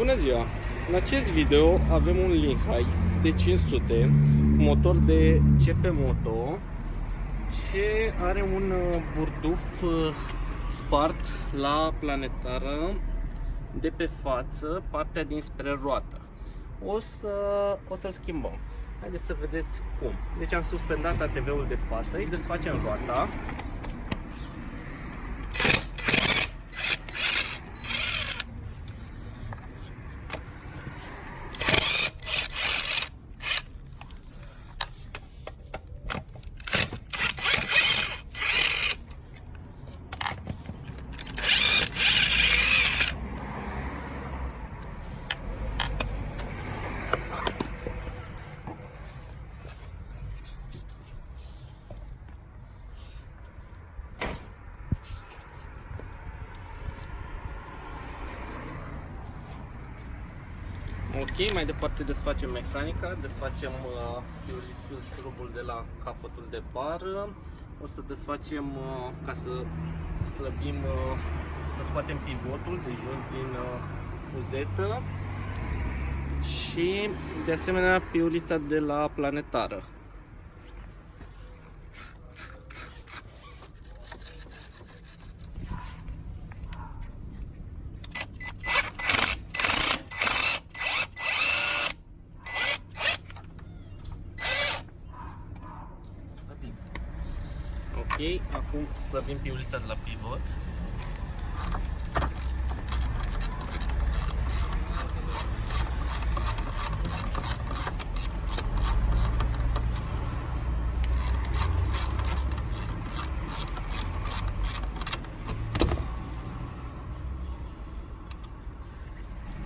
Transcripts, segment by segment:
Bună ziua! În acest video avem un Lehigh de 500 cu motor de CF Moto ce are un uh, burduf uh, spart la planetară de pe față, partea dinspre roată. O să o să-l schimbăm. Haideți să vedeți cum. Deci am suspendat ATV-ul de față, îi desfacem roata. Ok, mai departe desfacem mecanica, desfacem uh, șurubul de la capătul de bară, o să desfacem uh, ca să slăbim, uh, să scoatem pivotul de jos din uh, fuzetă și de asemenea piulița de la planetară. Ok, acum slăbim piulița de la pivot.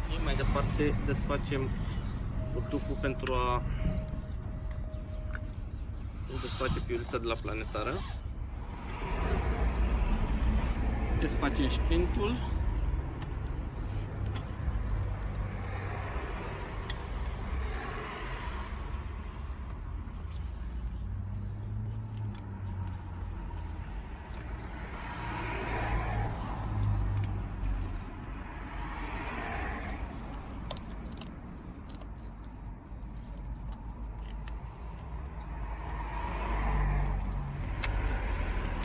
Ok, mai departe desfacem burduful pentru a desface piulița de la planetară. Desfacem șprintul.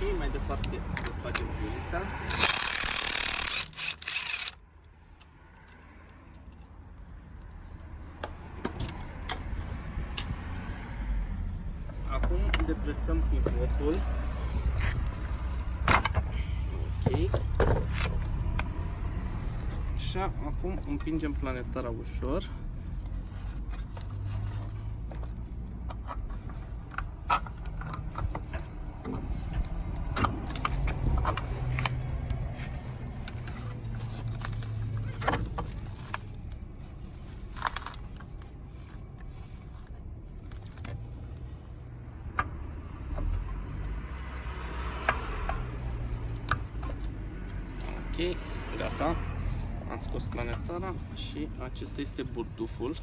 Ok, mai departe desfacem piulița. Acum depresăm pivotul. Ok. Și acum împingem planetara ușor. Ok, gata. Am scos planetara și acesta este burduful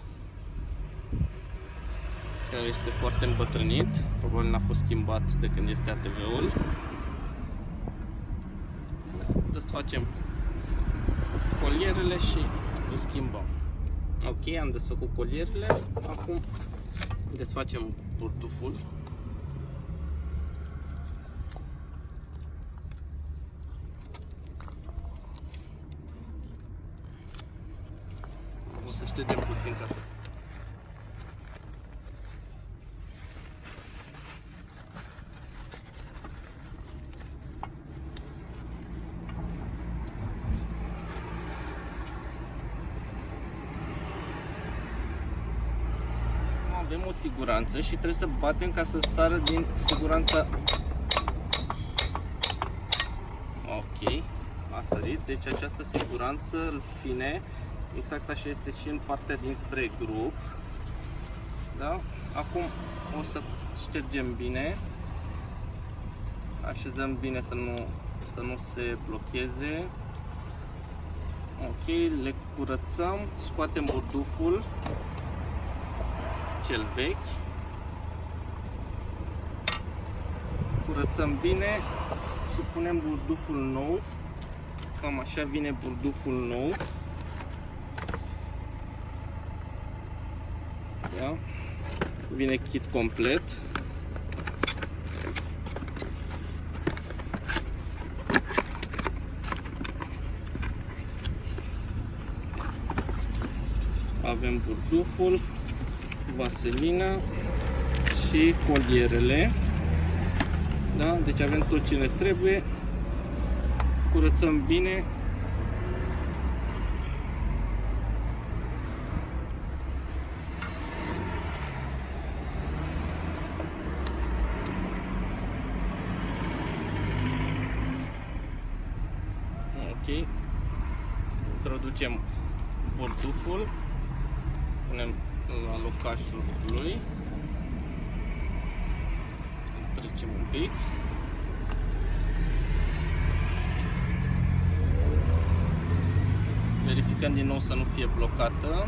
care este foarte îmbătrânit. Probabil n-a fost schimbat de când este ATV-ul. Desfacem colierele și îl schimbăm. Ok, am desfăcut colierele. Acum desfacem burduful să ștergem puțin ca să... Avem o siguranță și trebuie să batem ca să sară din siguranța Ok, a sărit, deci această siguranță îl ține Exact așa este și în partea dinspre grup. Da? Acum o să ștergem bine. Așezăm bine să nu, să nu se blocheze. Ok, le curățăm, scoatem burduful cel vechi. Curățăm bine și punem burduful nou. Cam așa vine burduful nou. Da? Vine kit complet. Avem burduful, vaselina și colierele. Da? Deci avem tot ce ne trebuie. Curățăm bine. Ok. Introducem burduful. Punem la locașul lui. Îl trecem un pic. Verificăm din nou să nu fie blocată.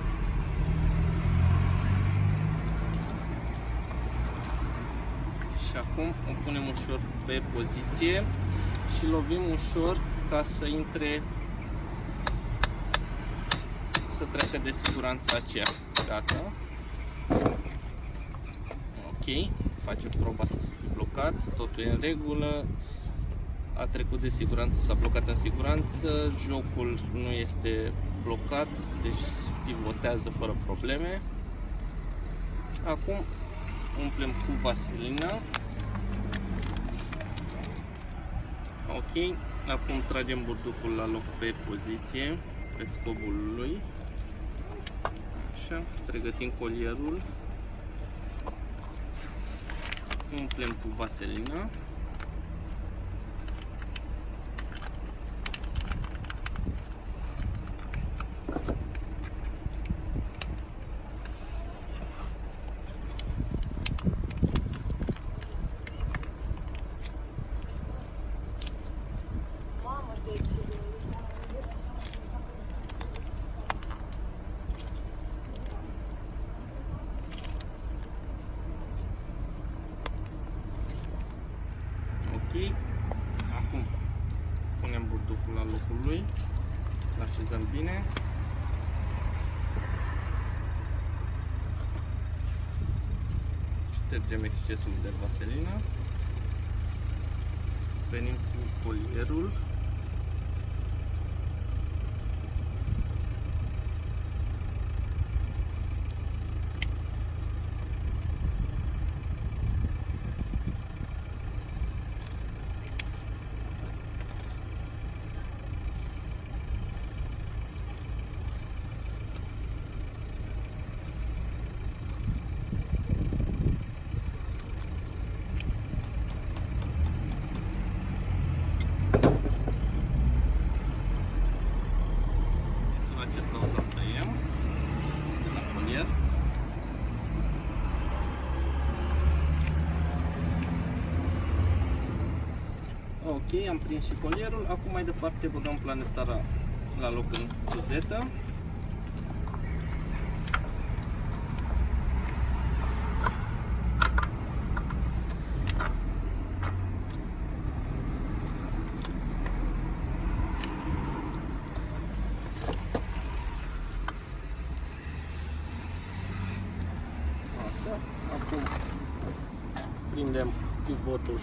Și acum o punem ușor pe poziție și lovim ușor ca să intre să treacă de siguranță aceea. Gata. Ok. Facem proba să se fi blocat. Totul e în regulă. A trecut de siguranță, s-a blocat în siguranță. Jocul nu este blocat, deci pivotează fără probleme. Acum umplem cu vaselina. Ok. Acum tragem burduful la loc pe poziție, pe scobul lui. Așa, pregătim colierul. Umplem cu vaselina. Mamă, de ce? Ok. Acum punem burduful la locul lui. Îl așezăm bine. Ștergem excesul de vaselină. Venim cu colierul. Destul acesta o să tăiem de la colier. Ok, am prins și colierul. Acum mai departe băgăm planetara la loc în suzetă. Așa. Acum prindem pivotul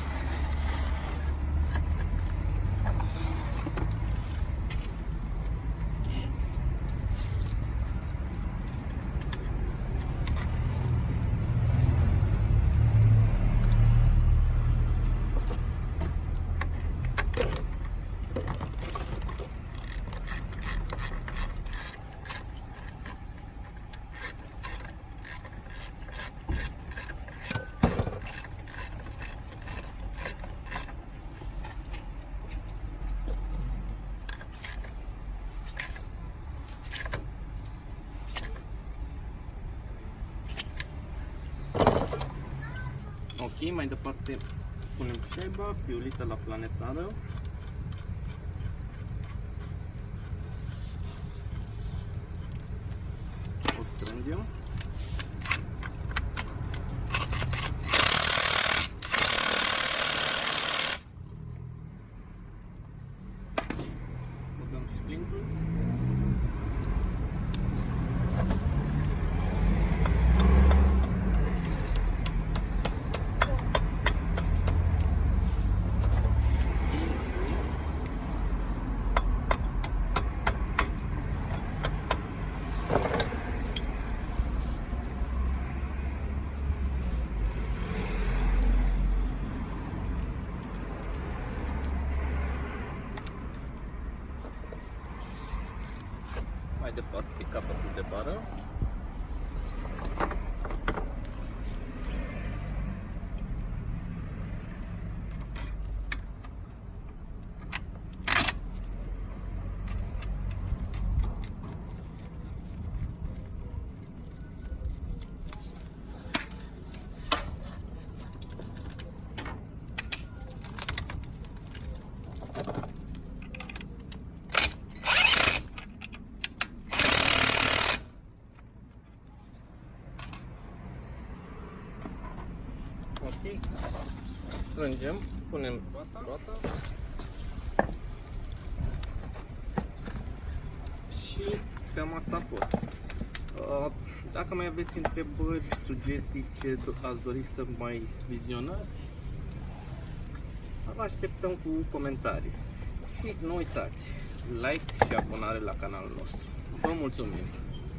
Ok, mai departe punem șaiba, piulița la planetară. O strângem. Băgăm splintul. Mai departe capătul de bară. Ok. Strângem, punem roata. Și cam asta a fost. Uh, Dacă mai aveți întrebări, sugestii, ce do- ați dori să mai vizionați, vă așteptăm cu comentarii. Și nu uitați, like și abonare la canalul nostru. Vă mulțumim!